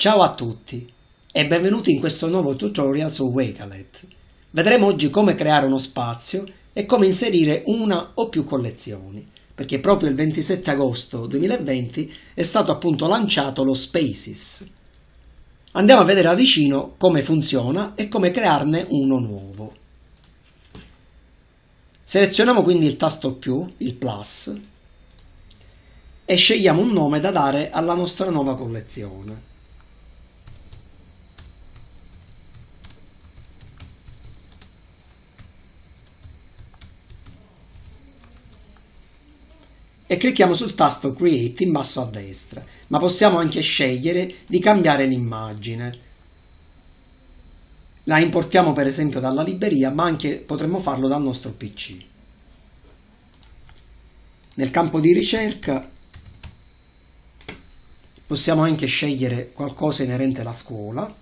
Ciao a tutti e benvenuti in questo nuovo tutorial su Wakelet. Vedremo oggi come creare uno spazio e come inserire una o più collezioni, perché proprio il 27 agosto 2020 è stato appunto lanciato lo Spaces. Andiamo a vedere da vicino come funziona e come crearne uno nuovo. Selezioniamo quindi il tasto più, il plus, e scegliamo un nome da dare alla nostra nuova collezione. E clicchiamo sul tasto Create in basso a destra, ma possiamo anche scegliere di cambiare l'immagine. La importiamo per esempio dalla libreria, ma anche potremmo farlo dal nostro PC. Nel campo di ricerca possiamo anche scegliere qualcosa inerente alla scuola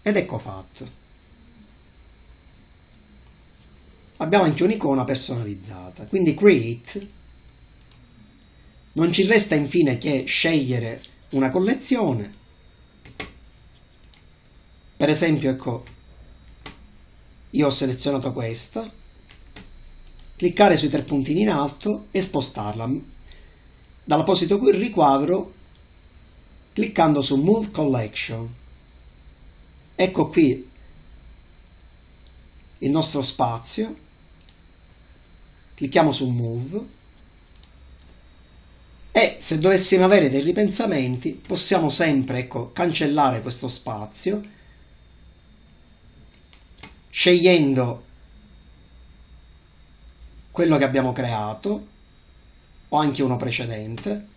ed ecco fatto. Abbiamo anche un'icona personalizzata. Quindi create non ci resta infine che scegliere una collezione. Per esempio, ecco, io ho selezionato questa, cliccare sui tre puntini in alto e spostarla. Dall'apposito riquadro, cliccando su Move Collection. Ecco qui il nostro spazio clicchiamo su Move. E se dovessimo avere dei ripensamenti possiamo sempre ecco, cancellare questo spazio scegliendo quello che abbiamo creato o anche uno precedente.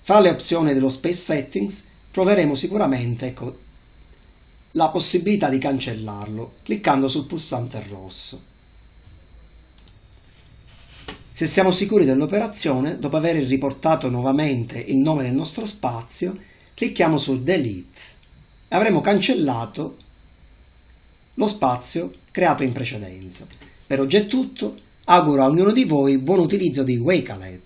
Fra le opzioni dello Space Settings troveremo sicuramente ecco, la possibilità di cancellarlo cliccando sul pulsante rosso se siamo sicuri dell'operazione, dopo aver riportato nuovamente il nome del nostro spazio, clicchiamo su Delete e avremo cancellato lo spazio creato in precedenza. Per oggi è tutto, auguro a ognuno di voi buon utilizzo di Wakelet.